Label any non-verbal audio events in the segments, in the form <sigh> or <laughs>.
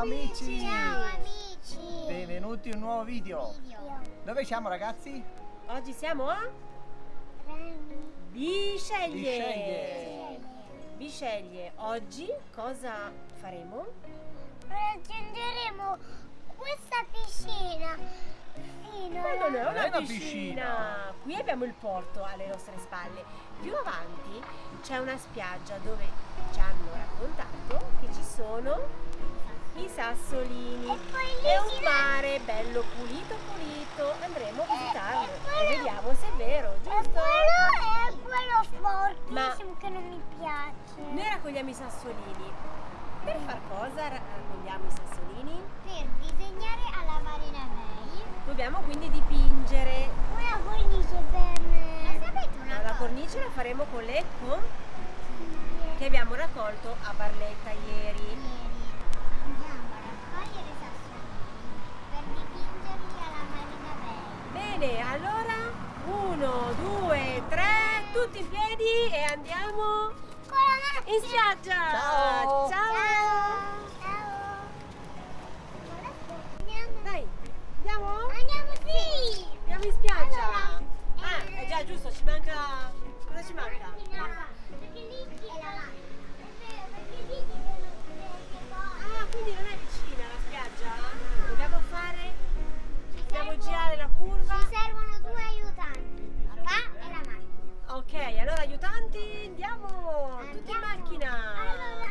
Ciao amici! Ciao amici! Benvenuti in un nuovo video. Dove siamo ragazzi? Oggi siamo a Bisceglie. Bisceglie. Bisceglie. Oggi cosa faremo? Raggiungeremo questa piscina fino Ma non è Non una, è una piscina. piscina. Qui abbiamo il porto alle nostre spalle. Più avanti c'è una spiaggia dove ci hanno raccontato che ci sono sassolini E un mare bello pulito pulito. Andremo a visitarlo e vediamo se è vero, E giusto? quello è quello sporchissimo Ma- che non mi piace. Noi raccogliamo i sassolini. Per far cosa ra- raccogliamo i sassolini? Per disegnare alla Marina Bay Dobbiamo quindi dipingere. una cornice per... Ma sapete una La cornice la faremo con l'ecco che abbiamo raccolto a Barletta ieri. Andiamo a raccogliere i sassolini per dipingerli alla Marina Bay. Bene, allora uno, due, tre, tutti in piedi e andiamo in spiaggia. Ciao. Ciao. Ciao! Andiamo, Dai, andiamo? andiamo sì! Andiamo in spiaggia. Allora, Ah, eh, è già giusto, ci manca. Cosa ci manca? Perché lì è la Perché. Ah, quindi non è vicina la spiaggia? Dobbiamo fare. Dobbiamo girare la curva. Allora aiutanti, andiamo! Tutti in Andiamo. macchina! Allora,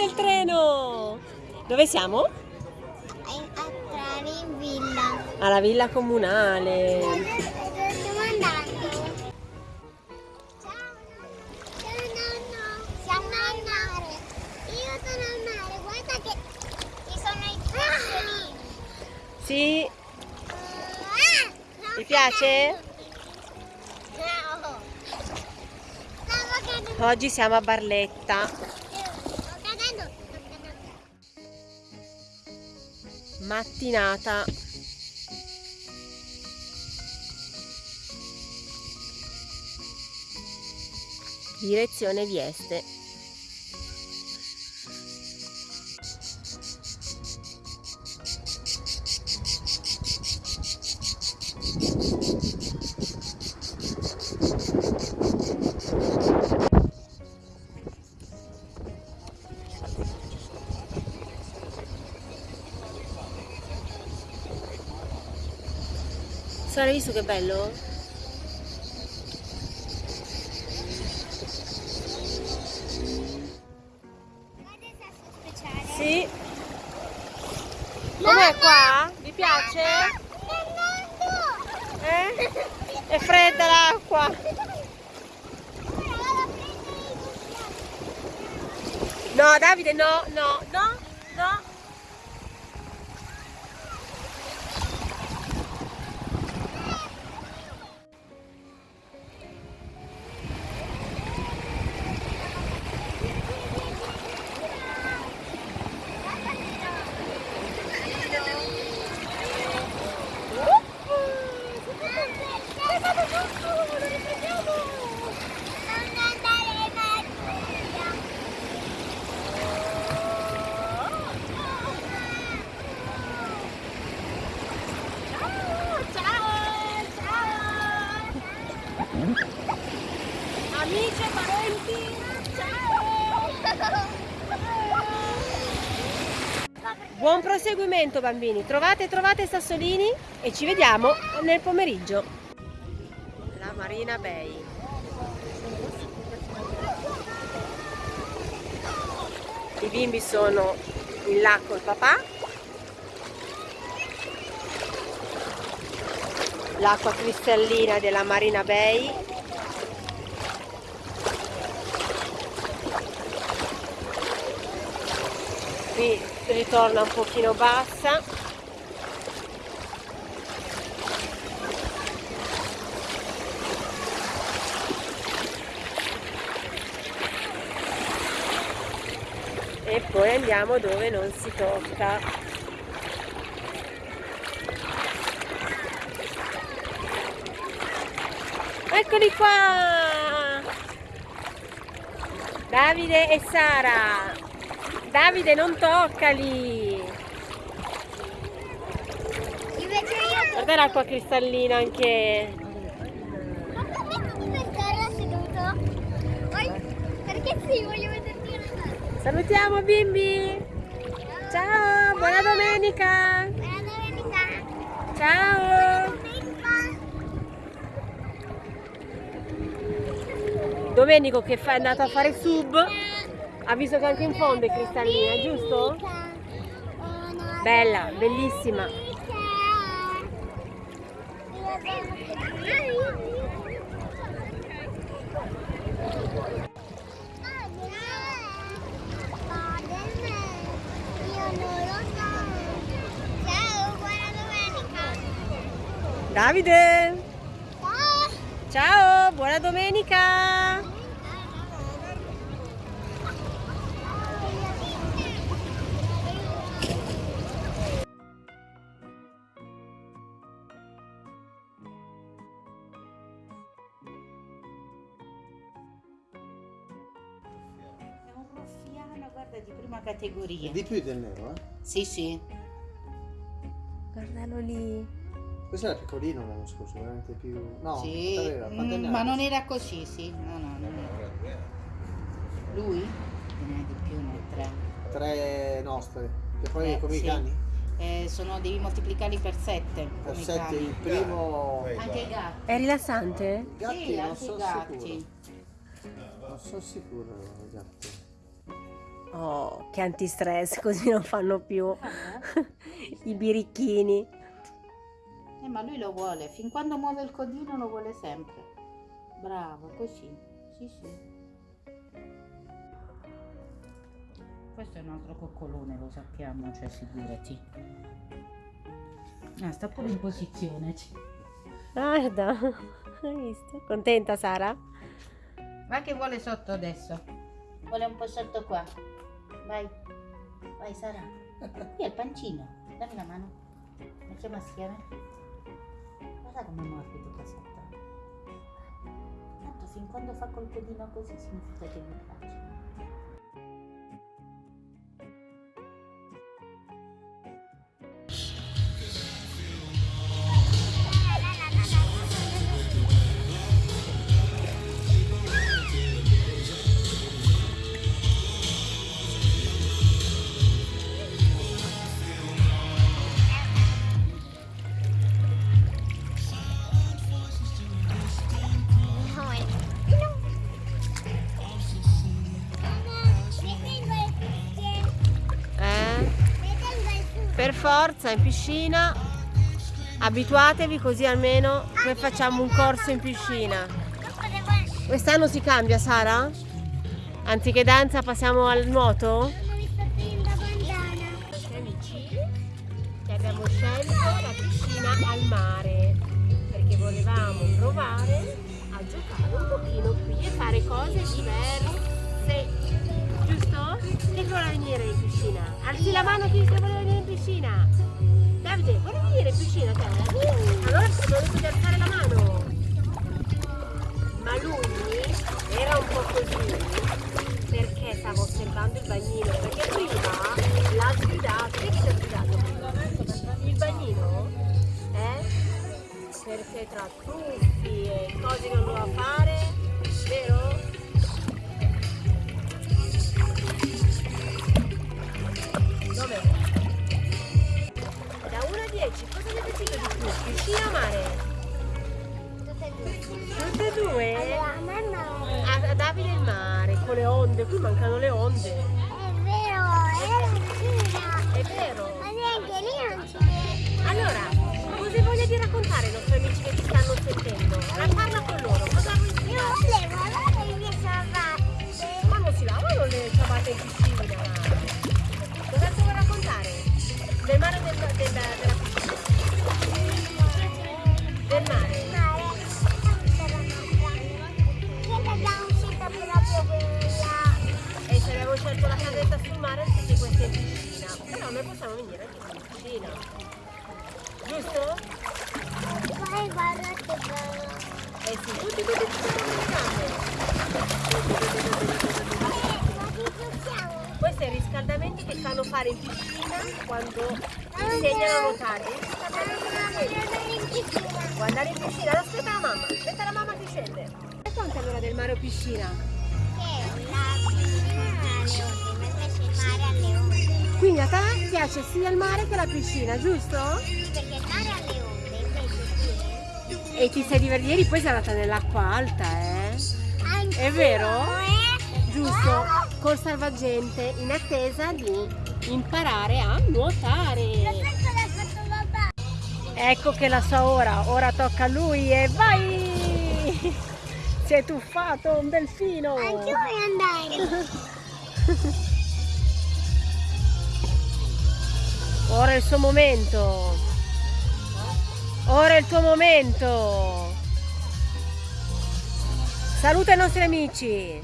Parte il treno! Dove siamo? entrare in villa. Alla villa comunale. Dove stiamo andando? Ciao, ciao nonno. Siamo al mare. Io sono al mare. Guarda che ci sono i pesciolini. Sì, Ah, ti piace? No. Oggi siamo a Barletta. Mattinata. Direzione Vieste. Cioè, l'hai visto che bello? Sì. Com'è qua? Vi piace? Eh? È fredda l'acqua. No, Davide, no, no, no. Amici e parenti. Ciao. Buon proseguimento bambini. Trovate, trovate sassolini e ci vediamo nel pomeriggio. La Marina Bay. I bimbi sono in là col papà. L'acqua cristallina della Marina Bay. Qui ritorna un pochino bassa. E poi andiamo dove non si tocca. Eccoli qua! Davide e Sara! Davide non toccali! Guarda l'acqua cristallina anche. Ma permettimi per terra seduto? Poi, perché sì, voglio vederti una cosa. Salutiamo bimbi! Ciao, buona domenica! Buona domenica. Ciao! Domenica. Domenico che è andato a fare sub, ha visto che anche in fondo è cristallina, giusto? Bella, bellissima. Ciao, buona domenica. Davide! Ciao, buona domenica! Guarda, di prima categoria. Di più del nero, eh? Sì, sì. Guardalo lì. Questo era piccolino l'anno scorso, veramente più... No, sì. Mm, ma non era così, sì. No, no, non era. Lui? Ne ha di più, ne ha tre. Tre nostre. E poi Eh, come sì. i cani? Eh, sono, devi moltiplicarli per sette. Per come i sette cani. il primo... Anche i gatti. È rilassante? I gatti sì, non anche i sono gatti. sicuro. Non sono sicuro i gatti. Oh, che antistress, <laughs> così non fanno più <laughs> i birichini. Eh, ma lui lo vuole. Fin quando muove il codino lo vuole sempre. Bravo, così. Sì, sì. Questo è un altro coccolone, lo sappiamo, cioè figurati. Ah, sta pure in posizione. Guarda, <laughs> hai visto? Contenta Sara? Va che vuole sotto adesso. Vuole un po' sotto qua. Vai. Vai Sara. Qui è il pancino. Dammi la mano. Mettiamo assieme. Guarda come morbido qua sotto. Tanto fin quando fa col codino così significa che mi piace. Forza in piscina. Abituatevi così almeno poi facciamo un corso in piscina. Quest'anno si cambia Sara? Anziché danza passiamo al nuoto? nostri amici che abbiamo scelto la piscina al mare perché volevamo provare a giocare un pochino qui e fare cose diverse giusto? chi vuole venire in piscina? alzi la mano chi venire in piscina Davide vuoi venire in piscina te? allora ti di alzare la mano ma lui era un po' così perché stava osservando il bagnino perché prima l'ha sgridato che ti ha sgridato il bagnino eh? perché tra tuffi e cose che non doveva fare qui mancano le onde è vero, è piscina. è vero Ma neanche lì non ci vede. Allora, cosa voglia di raccontare ai nostri amici che ti stanno sentendo? La parla con loro, cosa vuoi Io dire? volevo lavare le mie ciabatte. Ma non si lavano le ciabatte in piscina? Questi sono i riscaldamenti che fanno fare in piscina quando insegnano a nuotare. I riscaldamenti in piscina. Aspetta la mamma, aspetta la mamma che scende. E quanto è l'ora del mare o piscina? Che la piscina alle onde, invece il mare alle onde. Quindi a te piace sia il mare che la piscina, giusto? Sì, perché E ti sei divertita, ieri poi sei andata nell'acqua alta, eh? È vero? Giusto, col salvagente in attesa di imparare a nuotare. Ecco che la sua ora, ora tocca a lui e vai! <laughs> Si è tuffato un delfino! Anche vuoi andare? <laughs> Ora è il suo momento! Ora è il tuo momento! Saluta i nostri amici!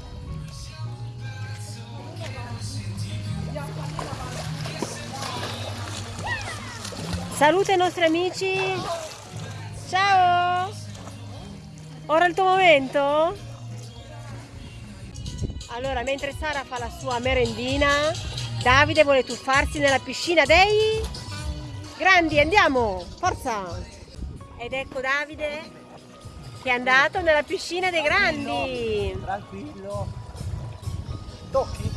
Saluta i nostri amici! Ciao! Ora è il tuo momento? Allora, mentre Sara fa la sua merendina, Davide vuole tuffarsi nella piscina dei grandi. Andiamo, forza! Ed ecco Davide che è andato nella piscina dei grandi. Tranquillo. Tocchi?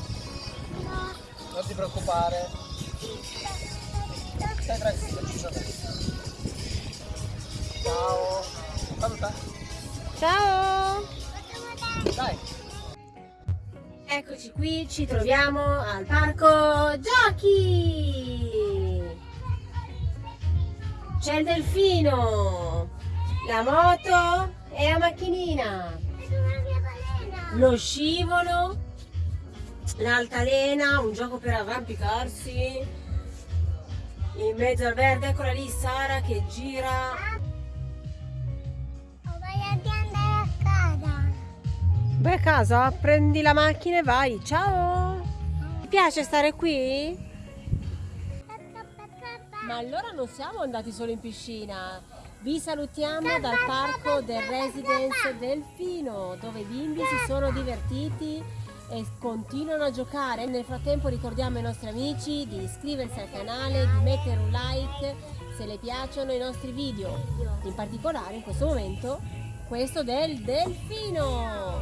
Non ti preoccupare. Stai tranquillo, ci sono. Ciao. Saluta. Ciao! Dai. Eccoci qui, ci troviamo al parco giochi. C'è il delfino, la moto e la macchinina, lo scivolo, l'altalena, un gioco per arrampicarsi. In mezzo al verde, eccola lì Sara che gira. Vai a casa, prendi la macchina e vai. Ciao! Ti piace stare qui? Ma allora non siamo andati solo in piscina. Vi salutiamo dal parco del Residence Delfino, dove i bimbi si sono divertiti e continuano a giocare. Nel frattempo ricordiamo ai nostri amici di iscriversi al canale, di mettere un like se le piacciono i nostri video. In particolare in questo momento questo del delfino.